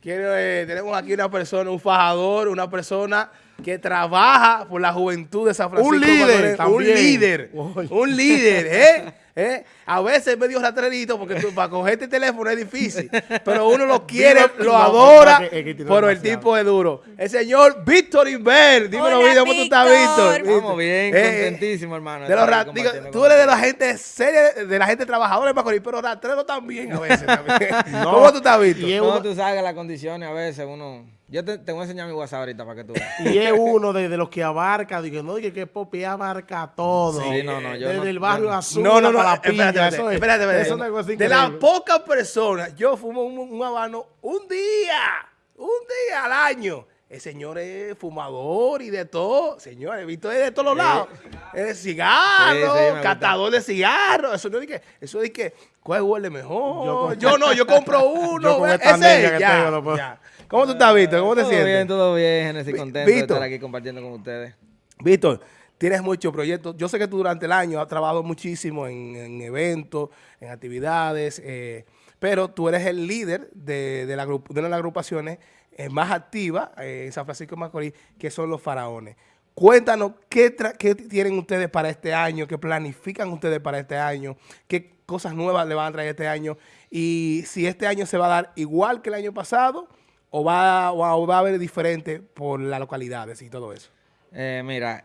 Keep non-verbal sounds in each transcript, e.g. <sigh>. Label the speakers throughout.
Speaker 1: quiero, eh, tenemos aquí una persona, un fajador, una persona que trabaja por la juventud de San Francisco.
Speaker 2: Un líder.
Speaker 1: Un líder, un líder, ¿eh? ¿Eh? A veces es medio rastrerito porque tú, para cogerte el teléfono es difícil, pero uno lo quiere,
Speaker 2: Dime-
Speaker 1: lo
Speaker 2: no,
Speaker 1: adora,
Speaker 2: es que tiene
Speaker 1: pero el tipo es duro. El señor Víctor Inver, dímelo,
Speaker 3: Hola,
Speaker 1: Víctor, ¿cómo tú estás,
Speaker 3: Víctor.
Speaker 4: Vamos bien,
Speaker 1: Eh,
Speaker 4: contentísimo, hermano.
Speaker 1: de los digo, tú eres de la gente seria, de la gente trabajadora de pero rastrero también a veces. también. <laughs>
Speaker 2: No,
Speaker 1: ¿Cómo tú estás, Víctor?
Speaker 4: No, tú sabes que las condiciones a veces uno... Yo te, te voy a enseñar mi WhatsApp ahorita para que tú veas. <laughs>
Speaker 2: Y es uno de, de los que abarca, digo, no, dije que Popi abarca todo.
Speaker 4: Sí, no, no, yo
Speaker 2: Desde
Speaker 4: no-
Speaker 2: el barrio
Speaker 4: yo
Speaker 2: azul
Speaker 1: No, no,
Speaker 2: la
Speaker 1: espérate,
Speaker 2: pilla,
Speaker 1: espérate,
Speaker 2: eso es,
Speaker 1: espérate, espérate.
Speaker 2: eso es
Speaker 1: De las pocas personas, yo fumo un, un habano un día, un día al año. El señor es fumador y de todo. Señor, he visto de todos los lados. Es cigarro,
Speaker 4: Sí, sí,
Speaker 1: catador de cigarros. Eso no es de que, eso es de que, ¿cuál huele mejor?
Speaker 2: Yo
Speaker 1: no, yo compro uno. <laughs>
Speaker 2: Yo con
Speaker 1: ¿ves?
Speaker 2: esta
Speaker 1: Ese,
Speaker 2: que
Speaker 1: ya,
Speaker 2: tengo, no puedo.
Speaker 1: ya. ¿Cómo tú estás, Víctor? ¿Cómo te
Speaker 4: todo
Speaker 1: sientes?
Speaker 4: bien, todo bien,
Speaker 1: Vi-
Speaker 4: contento de
Speaker 1: Víctor.
Speaker 4: estar aquí compartiendo con ustedes.
Speaker 1: Víctor, tienes muchos proyectos. Yo sé que tú durante el año has trabajado muchísimo en, en eventos, en actividades, eh, pero tú eres el líder de, de la, de una de las agrupaciones eh, más activas eh, en San Francisco de Macorís, que son los faraones. Cuéntanos qué, qué tienen ustedes para este año, qué planifican ustedes para este año, qué cosas nuevas le van a traer este año y si este año se va a dar igual que el año pasado o va, o va- a haber diferente por las localidades y todo eso.
Speaker 4: Eh, mira,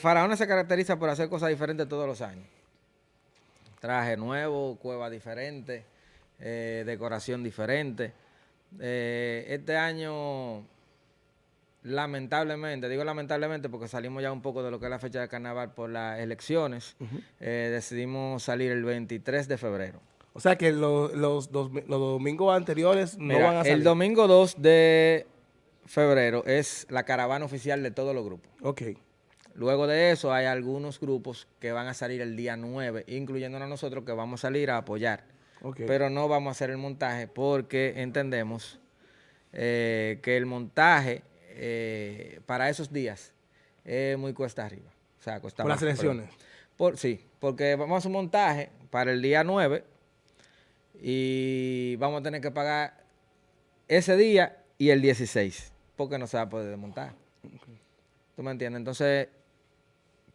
Speaker 4: Faraones se caracteriza por hacer cosas diferentes todos los años. Traje nuevo, cueva diferente, eh, decoración diferente. Eh, este año, lamentablemente, digo lamentablemente porque salimos ya un poco de lo que es la fecha de carnaval por las elecciones, eh, decidimos salir el 23 de febrero.
Speaker 1: O sea que lo- los, dos- los domingos anteriores no
Speaker 4: Mira,
Speaker 1: van a salir.
Speaker 4: el domingo 2 de febrero es la caravana oficial de todos los grupos.
Speaker 1: Ok.
Speaker 4: Luego de eso hay algunos grupos que van a salir el día 9, incluyéndonos nosotros que vamos a salir a apoyar. Pero no vamos a hacer el montaje porque entendemos eh, que el montaje eh, para esos días es muy cuesta arriba. O sea, cuesta
Speaker 1: Por las elecciones.
Speaker 4: Por, sí, porque vamos a hacer un montaje para el día 9 y vamos a tener que pagar ese día y el 16 porque no se va a poder desmontar. ¿Tú me entiendes? Entonces,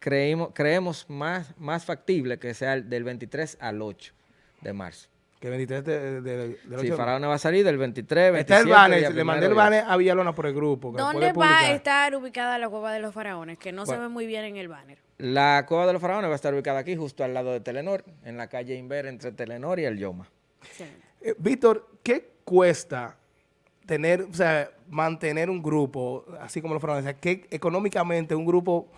Speaker 4: creímos, creemos más, más factible que sea el del 23 al 8 de marzo.
Speaker 1: Que 23 de, de, de- del
Speaker 4: Sí, Faraón va a salir del 23, 27,
Speaker 1: Está el banner, le mandé el banner a Villalona por el grupo. que
Speaker 3: ¿Dónde va a estar ubicada la cueva de los faraones? Que no se ve muy bien en el banner.
Speaker 4: La Cueva de los Faraones va a estar ubicada aquí, justo al lado de Telenor, en la calle Inver, entre Telenor y el Yoma.
Speaker 3: Excelente.
Speaker 1: Eh, Víctor, ¿qué cuesta tener, o sea, mantener un grupo, así como los faraones? O sea, ¿qué económicamente un grupo,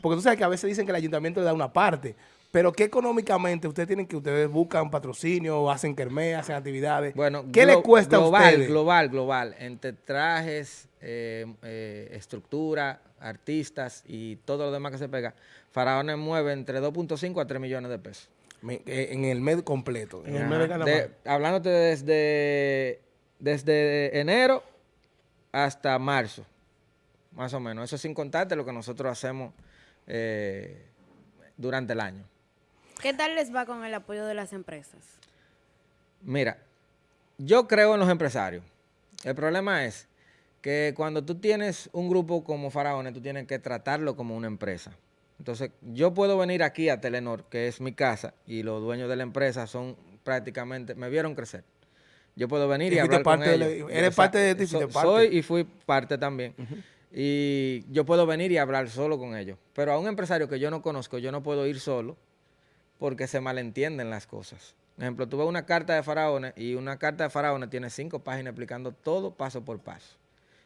Speaker 1: porque tú sabes que a veces dicen que el ayuntamiento le da una parte, pero ¿qué económicamente ustedes tienen que, ustedes buscan patrocinio, hacen kermés, hacen actividades?
Speaker 4: Bueno,
Speaker 1: ¿qué les cuesta
Speaker 4: global,
Speaker 1: a ustedes?
Speaker 4: Global, global, entre trajes, eh, eh, estructura, artistas y todo lo demás que se pega, Faraones mueve entre 2.5 a 3 millones de pesos.
Speaker 1: Me- eh, en el mes completo.
Speaker 2: En el mes. De-
Speaker 4: hablándote desde, desde enero hasta marzo, más o menos. Eso sin contarte lo que nosotros hacemos eh, durante el año.
Speaker 3: ¿Qué tal les va con el apoyo de las empresas?
Speaker 4: Mira, yo creo en los empresarios. El problema es que cuando tú tienes un grupo como Faraones, tú tienes que tratarlo como una empresa. Entonces, yo puedo venir aquí a Telenor, que es mi casa, y los dueños de la empresa son prácticamente, me vieron crecer. Yo puedo venir y, hablar con
Speaker 1: la-
Speaker 4: ellos.
Speaker 1: eres
Speaker 4: O sea,
Speaker 1: parte de ti,
Speaker 4: so-
Speaker 1: parte.
Speaker 4: Soy y fui parte también. Y yo puedo venir y hablar solo con ellos. Pero a un empresario que yo no conozco, yo no puedo ir solo porque se malentienden las cosas. Por ejemplo, tú ves una carta de faraones y una carta de faraones tiene cinco páginas explicando todo paso por paso.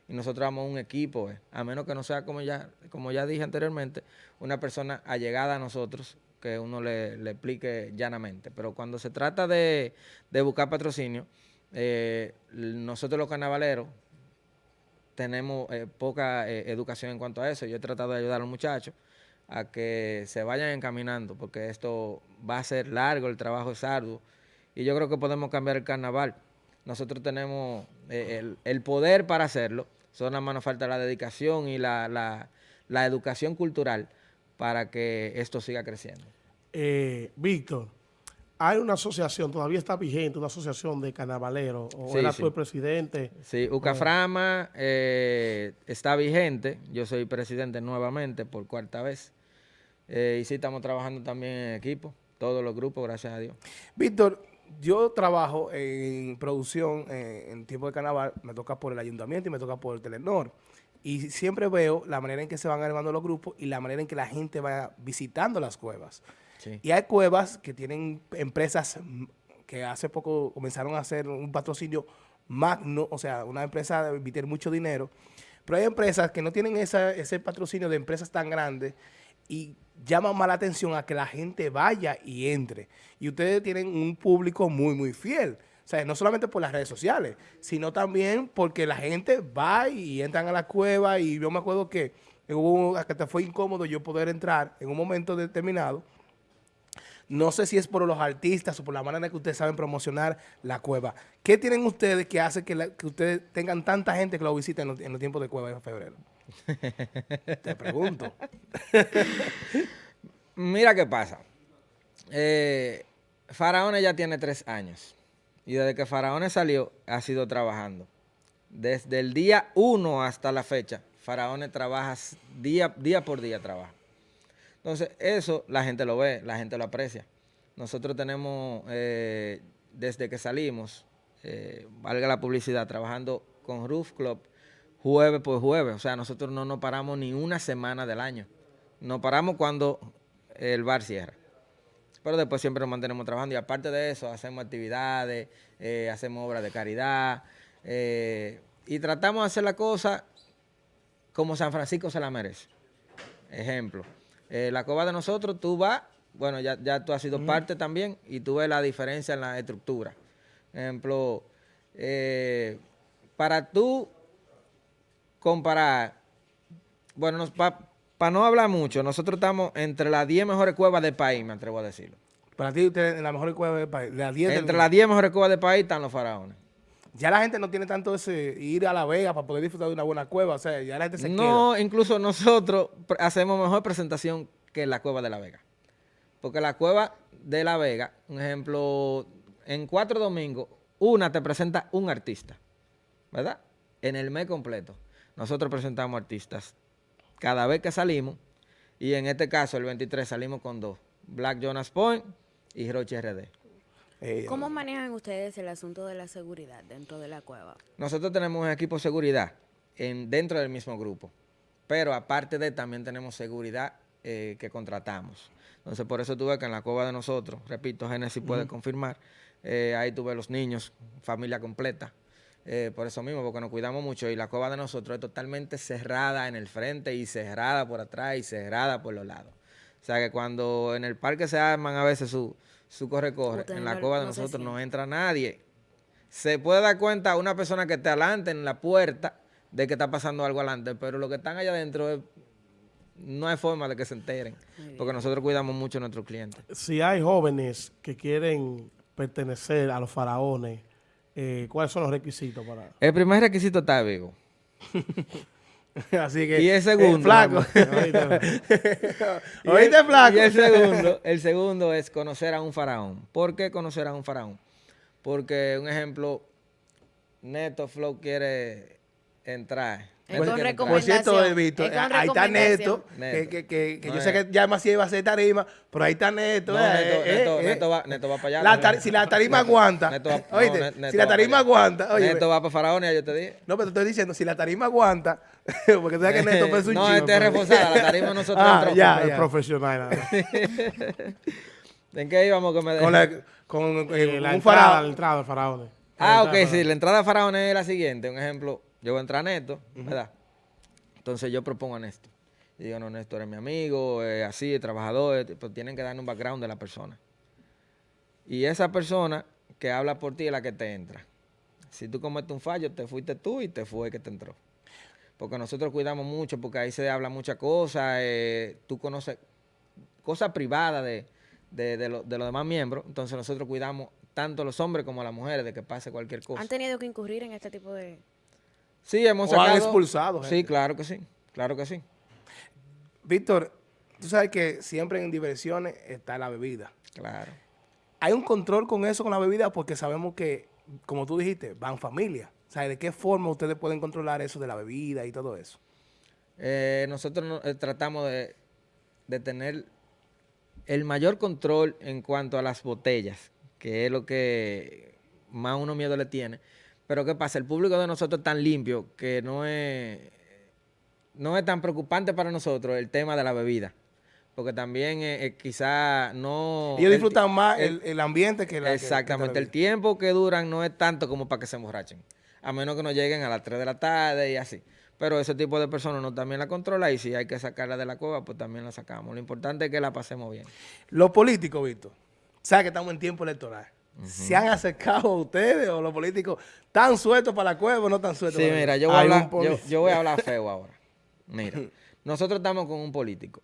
Speaker 4: Y nosotros somos un equipo, eh, a menos que no sea, como ya, como ya dije anteriormente, una persona allegada a nosotros que uno le, explique llanamente. Pero cuando se trata de, de buscar patrocinio, eh, nosotros los carnavaleros tenemos eh, poca educación en cuanto a eso. Yo he tratado de ayudar a los muchachos a que se vayan encaminando, porque esto va a ser largo, el trabajo es arduo, y yo creo que podemos cambiar el carnaval. Nosotros tenemos eh, el, el poder para hacerlo, solo nos falta la dedicación y la, la- la educación cultural para que esto siga creciendo.
Speaker 2: Eh, Víctor, hay una asociación, todavía está vigente, una asociación de carnavaleros, o
Speaker 4: Sí,
Speaker 2: era
Speaker 4: sí.
Speaker 2: el presidente.
Speaker 4: Sí, Ucaframa eh, está vigente. Yo soy presidente nuevamente por cuarta vez. Eh, y sí, estamos trabajando también en equipo, todos los grupos, gracias a Dios.
Speaker 1: Víctor, yo trabajo en producción eh, en tiempo de carnaval, me toca por el ayuntamiento y me toca por el Telenor. Y siempre veo la manera en que se van armando los grupos y la manera en que la gente va visitando las cuevas.
Speaker 4: Sí.
Speaker 1: Y hay cuevas que tienen empresas que hace poco comenzaron a hacer un patrocinio magno, o sea, una empresa de emitir mucho dinero, pero hay empresas que no tienen esa- ese patrocinio de empresas tan grandes y llaman más la atención a que la gente vaya y entre. Y ustedes tienen un público muy, muy fiel. O sea, no solamente por las redes sociales, sino también porque la gente va y entran a la cueva y yo me acuerdo que hubo, te fue incómodo yo poder entrar en un momento determinado no sé si es por los artistas o por la manera que ustedes saben promocionar la cueva. ¿Qué tienen ustedes que hace que, ustedes tengan tanta gente que lo visiten en los, en los tiempos de cueva de febrero? <laughs> Te pregunto.
Speaker 4: Mira qué pasa. Eh, Faraones ya tiene tres años. Y desde que Faraones salió, ha sido trabajando. Desde el día uno hasta la fecha, Faraones trabaja día, día por día trabaja. Entonces, eso la gente lo ve, la gente lo aprecia. Nosotros tenemos, eh, desde que salimos, eh, valga la publicidad, trabajando con Roof Club jueves por jueves. O sea, nosotros no nos paramos ni una semana del año. Nos paramos cuando el bar cierra. Pero después siempre nos mantenemos trabajando. Y aparte de eso, hacemos actividades, eh, hacemos obras de caridad. eh, y tratamos de hacer la cosa como San Francisco se la merece. Ejemplo, eh, la cueva de nosotros, tú vas, bueno, ya, ya tú has sido parte también y tú ves la diferencia en la estructura. Ejemplo, para tú comparar, bueno, para no hablar mucho, nosotros estamos entre las 10 mejores cuevas del país, me atrevo a decirlo.
Speaker 1: Para ti, ustedes en la mejor cueva del país, de las 10 del
Speaker 4: Entre las 10 mejores cuevas del país están los faraones.
Speaker 1: Ya la gente no tiene tanto ese ir a La Vega para poder disfrutar de una buena cueva. O sea, ya la gente se
Speaker 4: No, incluso nosotros hacemos mejor presentación que la cueva de La Vega. Porque la cueva de La Vega, un ejemplo, en cuatro domingos, una te presenta un artista, ¿verdad? En el mes completo. Nosotros presentamos artistas cada vez que salimos, y en este caso, el 23, salimos con dos, Black Jonas Point y Roche RD.
Speaker 1: Eh,
Speaker 3: ¿Cómo manejan ustedes el asunto de la seguridad dentro de la cueva?
Speaker 4: Nosotros tenemos un equipo de seguridad en, dentro del mismo grupo, pero aparte de también tenemos seguridad eh, que contratamos. Entonces, por eso tuve que en la cueva de nosotros, repito, Génesis puede confirmar, eh, ahí tuve los niños, familia completa, eh, por eso mismo, porque nos cuidamos mucho y la cueva de nosotros es totalmente cerrada en el frente y cerrada por atrás y cerrada por los lados. O sea que cuando en el parque se arman a veces su, su corre-corre, en la cueva de
Speaker 3: no
Speaker 4: nosotros no entra nadie se puede dar cuenta una persona que esté adelante en la puerta de que está pasando algo adelante, pero los que están allá adentro es- no hay forma de que se enteren, porque nosotros cuidamos mucho a nuestros clientes.
Speaker 2: Si hay jóvenes que quieren pertenecer a los faraones, eh, ¿cuáles son los requisitos para...?
Speaker 4: El primer requisito está vivo. <laughs>
Speaker 1: Así que.
Speaker 4: Y el segundo,
Speaker 1: eh, flaco. <laughs> <laughs> ¿Oíste,
Speaker 4: el-
Speaker 1: flaco?
Speaker 4: Y el segundo, el segundo es conocer a un faraón. ¿Por qué conocer a un faraón? Porque, un ejemplo, Neto Flow quiere entrar.
Speaker 3: Es con.
Speaker 1: Por cierto. Víctor,
Speaker 3: Es
Speaker 1: ahí está Neto, que, que, que, que
Speaker 4: No
Speaker 1: yo
Speaker 4: es.
Speaker 1: sé que ya más iba a hacer tarima, pero ahí está Neto.
Speaker 4: No,
Speaker 1: eh,
Speaker 4: Neto,
Speaker 1: eh,
Speaker 4: Neto,
Speaker 1: eh.
Speaker 4: Neto va, Neto va para allá.
Speaker 1: La
Speaker 4: ¿no?
Speaker 1: tar- si la tarima aguanta,
Speaker 4: Neto va- no,
Speaker 1: oíste,
Speaker 4: Ne- Neto
Speaker 1: si la
Speaker 4: va
Speaker 1: tarima aguanta, oye,
Speaker 4: Neto va para Faraonia, yo te dije.
Speaker 1: no, pero te estoy diciendo, si la tarima aguanta, <laughs> porque tú sabes que Neto es un
Speaker 4: No,
Speaker 1: chivo,
Speaker 4: este es reforzada, la tarima <laughs> nosotros
Speaker 1: Ah, ya,
Speaker 2: Es
Speaker 1: ya.
Speaker 2: profesional. <laughs>
Speaker 4: ¿En qué íbamos que me
Speaker 1: Con, la, con
Speaker 2: la
Speaker 1: un faraón.
Speaker 2: la entrada de faraones.
Speaker 4: Ah, ok, sí,
Speaker 2: de
Speaker 4: la entrada a Faraón es la siguiente. Un ejemplo, yo voy a entrar a Neto, ¿verdad? Entonces yo propongo a Néstor. Y digo, no, Néstor es mi amigo, es así, es trabajador, es- pero tienen que darle un background de la persona. Y esa persona que habla por ti es la que te entra. Si tú cometes un fallo, te fuiste tú y te fue el que te entró. Porque nosotros cuidamos mucho, porque ahí se habla muchas cosas, eh, tú conoces cosas privadas de, de, de lo- de los demás miembros, entonces nosotros cuidamos tanto los hombres como las mujeres de que pase cualquier cosa.
Speaker 3: ¿Han tenido que incurrir en este tipo de...?
Speaker 4: Sí, hemos
Speaker 1: O han
Speaker 4: sacado... Sí, claro que sí, claro que sí.
Speaker 1: Víctor, tú sabes que siempre en diversiones está la bebida.
Speaker 4: Claro.
Speaker 1: hay un control con eso, con la bebida, porque sabemos que, como tú dijiste, van familias. O sea, ¿de qué forma ustedes pueden controlar eso de la bebida y todo eso?
Speaker 4: Eh, nosotros no- eh, tratamos de, de tener el mayor control en cuanto a las botellas, que es lo que más uno miedo le tiene. Pero ¿qué pasa? El público de nosotros es tan limpio que no es, no es tan preocupante para nosotros el tema de la bebida. Porque también eh, eh, quizá no...
Speaker 1: Ellos
Speaker 4: el
Speaker 1: disfrutan más
Speaker 4: el-
Speaker 1: el, ambiente que la que- que la
Speaker 4: Exactamente, el tiempo que duran no es tanto como para que se emborrachen, a menos que no lleguen a las 3 de la tarde y así. Pero ese tipo de personas uno también la controla y si hay que sacarla de la cueva, pues también la sacamos. Lo importante es que la pasemos bien.
Speaker 1: Los políticos, Víctor, sabes que estamos en tiempo electoral. ¿Se han acercado a ustedes o los políticos tan sueltos para la cueva o no tan sueltos?
Speaker 4: Sí,
Speaker 1: para la
Speaker 4: mira,
Speaker 1: cueva?
Speaker 4: yo voy, hablar, yo, voy a hablar <laughs> feo ahora. Mira, nosotros estamos con un político.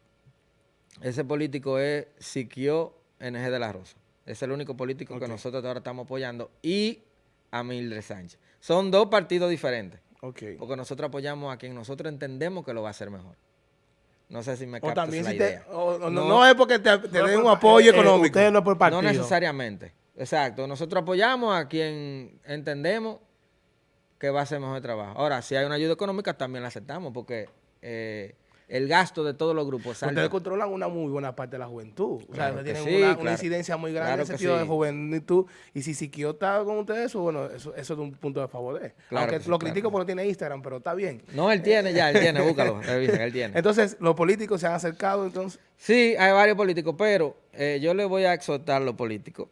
Speaker 4: Ese político es Siquio NG de la Rosa. Es el único político que nosotros ahora estamos apoyando. Y a Mildred Sánchez. Son dos partidos diferentes. Porque nosotros apoyamos a quien nosotros entendemos que lo va a hacer mejor. No sé si me
Speaker 1: O
Speaker 4: captas
Speaker 1: también
Speaker 4: la
Speaker 1: si te,
Speaker 4: idea.
Speaker 1: o- o no,
Speaker 4: No.
Speaker 1: no es porque te, te
Speaker 2: No
Speaker 1: den un
Speaker 2: pa-
Speaker 1: apoyo
Speaker 2: eh, eh,
Speaker 1: económico.
Speaker 2: Ustedes no por partido.
Speaker 4: No necesariamente. Exacto. Nosotros apoyamos a quien entendemos que va a hacer mejor el trabajo. Ahora, si hay una ayuda económica, también la aceptamos porque eh, el gasto de todos los grupos es
Speaker 1: Ustedes controlan una muy buena parte de la juventud. O sea, tienen
Speaker 4: sí,
Speaker 1: una, incidencia muy grande
Speaker 4: Claro
Speaker 1: en el sentido de juventud. Y si Siquio está con ustedes, eso, bueno, eso, eso es un punto de favor de él.
Speaker 4: Claro
Speaker 1: Aunque
Speaker 4: sí,
Speaker 1: lo critico porque no tiene Instagram, pero está bien.
Speaker 4: No, él tiene ya, él <laughs> tiene, búscalo, revisen, él tiene.
Speaker 1: Entonces, los políticos se han acercado, entonces.
Speaker 4: Sí, hay varios políticos, pero eh, yo le voy a exhortar a los políticos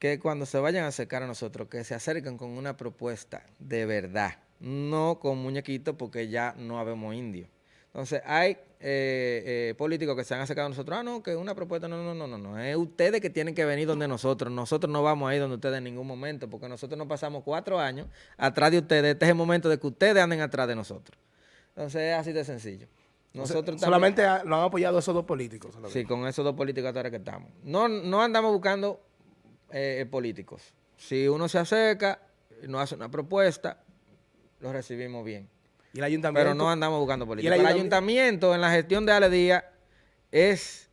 Speaker 4: que cuando se vayan a acercar a nosotros, que se acerquen con una propuesta de verdad, no con muñequitos porque ya no habemos indios. Entonces, hay eh, eh, políticos que se han acercado a nosotros, ah, no, que una propuesta, no, no, no, no, no, es ustedes que tienen que venir donde nosotros, nosotros no vamos a ir donde ustedes en ningún momento, porque nosotros nos pasamos cuatro años atrás de ustedes, este es el momento de que ustedes anden atrás de nosotros. Entonces, es así de sencillo. Nosotros
Speaker 1: solamente lo han apoyado esos dos políticos.
Speaker 4: Sí, con esos dos políticos ahora que estamos. No, no andamos buscando eh, políticos. Si uno se acerca, nos hace una propuesta, lo recibimos bien.
Speaker 1: Y el ayuntamiento.
Speaker 4: Pero no andamos buscando políticos.
Speaker 1: el
Speaker 4: El
Speaker 1: ayuntamiento?
Speaker 4: ayuntamiento en la gestión de Ale Díaz es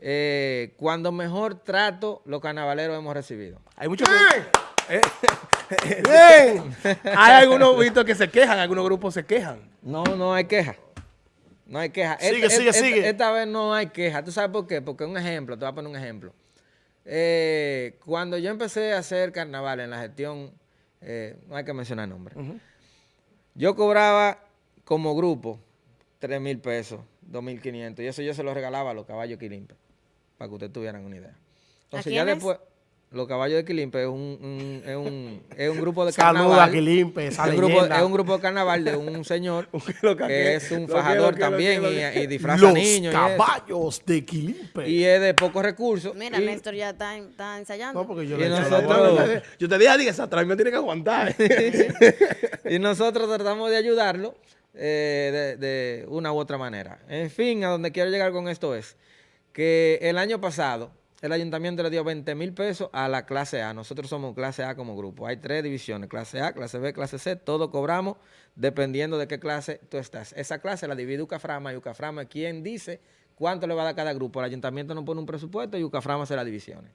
Speaker 4: eh, cuando mejor trato los carnavaleros hemos recibido.
Speaker 1: Hay muchos. que- Eh, Bien. <laughs> Hay algunos Víctor, que se quejan, algunos grupos se quejan.
Speaker 4: No, no hay queja. No hay queja.
Speaker 2: Sigue,
Speaker 4: Esta-
Speaker 2: sigue,
Speaker 4: esta-
Speaker 2: sigue.
Speaker 4: Esta vez no hay queja. ¿Tú sabes por qué? Porque un ejemplo, te voy a poner un ejemplo. Eh, cuando yo empecé a hacer carnaval en la gestión, eh, no hay que mencionar nombre, yo cobraba como grupo 3 mil pesos, 2 mil 500, y eso yo se lo regalaba a los caballos Quilimpe, para que ustedes tuvieran una idea. Entonces ya después, los caballos de Quilimpe es un, un- es un, es un grupo de
Speaker 2: Saluda
Speaker 4: carnaval.
Speaker 2: a Quilimpe, esa
Speaker 4: Es un, grupo, es un grupo de carnaval de un señor <laughs>
Speaker 1: que-
Speaker 4: es un fajador también y, disfraza
Speaker 2: Los
Speaker 4: niños. y eso.
Speaker 2: caballos de Quilimpe.
Speaker 4: Y es de pocos recursos.
Speaker 3: Mira,
Speaker 4: y-
Speaker 3: Néstor ya está, está ensayando.
Speaker 2: no, porque yo
Speaker 4: y
Speaker 2: le he hecho la
Speaker 4: nosotros-
Speaker 2: bola.
Speaker 1: Yo te dije a ti que esa atrás me tiene que aguantar. <laughs>
Speaker 4: y nosotros tratamos de ayudarlo eh, de, de una u otra manera. En fin, a donde quiero llegar con esto es que el año pasado el ayuntamiento le dio 20 mil pesos a la clase A. Nosotros somos clase A como grupo. Hay tres divisiones, clase A, clase B, clase C. Todo cobramos dependiendo de qué clase tú estás. Esa clase la divide Ucaframa y Ucaframa quien dice cuánto le va a dar cada grupo. El ayuntamiento nos pone un presupuesto y Ucaframa hace las divisiones.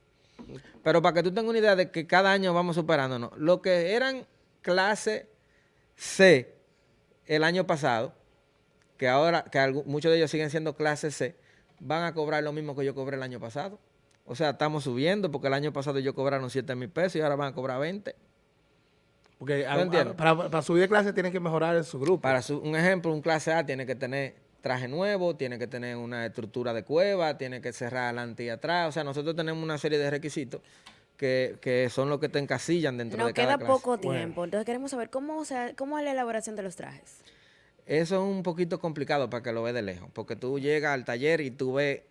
Speaker 4: Pero para que tú tengas una idea de que cada año vamos superándonos, lo que eran clase C el año pasado, que ahora, que muchos de ellos siguen siendo clase C, van a cobrar lo mismo que yo cobré el año pasado. O sea, estamos subiendo porque el año pasado yo cobraron 7 mil pesos y ahora van a cobrar 20.
Speaker 1: Porque a-
Speaker 4: entiendes?
Speaker 1: a- para, para subir de clase tienen que mejorar en su grupo.
Speaker 4: Para su- un ejemplo, un clase A tiene que tener traje nuevo, tiene que tener una estructura de cueva, tiene que cerrar adelante y atrás. O sea, nosotros tenemos una serie de requisitos que, que son los que te encasillan dentro
Speaker 3: Nos
Speaker 4: de cada
Speaker 3: queda
Speaker 4: clase.
Speaker 3: poco tiempo, entonces queremos saber cómo, se, cómo es la elaboración de los trajes.
Speaker 4: Eso es un poquito complicado para que lo veas de lejos, porque tú llegas al taller y tú ves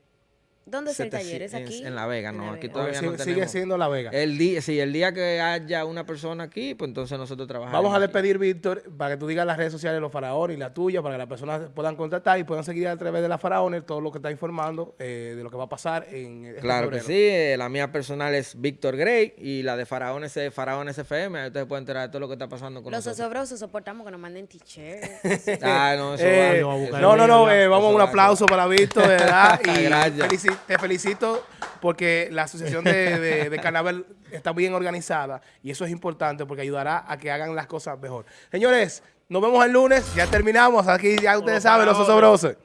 Speaker 3: ¿Dónde es el
Speaker 4: 700
Speaker 3: taller? ¿Es
Speaker 4: en-
Speaker 3: aquí?
Speaker 4: En La Vega,
Speaker 3: En
Speaker 4: no,
Speaker 3: La
Speaker 4: aquí
Speaker 3: Vega.
Speaker 4: todavía
Speaker 1: sigue,
Speaker 4: no
Speaker 1: sigue
Speaker 4: tenemos.
Speaker 1: siendo La Vega.
Speaker 4: El día, sí, el día que haya una persona aquí, pues entonces nosotros trabajamos.
Speaker 1: Vamos a
Speaker 4: aquí.
Speaker 1: despedir, Víctor, para que tú digas las redes sociales de los faraones y la tuya, para que las personas puedan contactar y puedan seguir a través de la faraones todo lo que está informando eh, de lo que va a pasar en este
Speaker 4: Claro que sí, eh, la mía personal es Víctor Grey y la de Faraones es Faraones FM, ahí ustedes pueden enterar de todo lo que está pasando con
Speaker 3: Los
Speaker 4: nosotros.
Speaker 3: osobrosos soportamos que nos manden t-shirts. <laughs>
Speaker 4: Ah, no, eso
Speaker 1: Eh,
Speaker 4: va.
Speaker 1: no, no, eh, vamos a un aplauso para Víctor, ¿verdad? <laughs> Y
Speaker 4: Gracias.
Speaker 1: Te felicito porque la asociación de, de- de carnaval está bien organizada y eso es importante porque ayudará a que hagan las cosas mejor. Señores, nos vemos el lunes, ya terminamos, aquí ya ustedes saben, los osobrosos.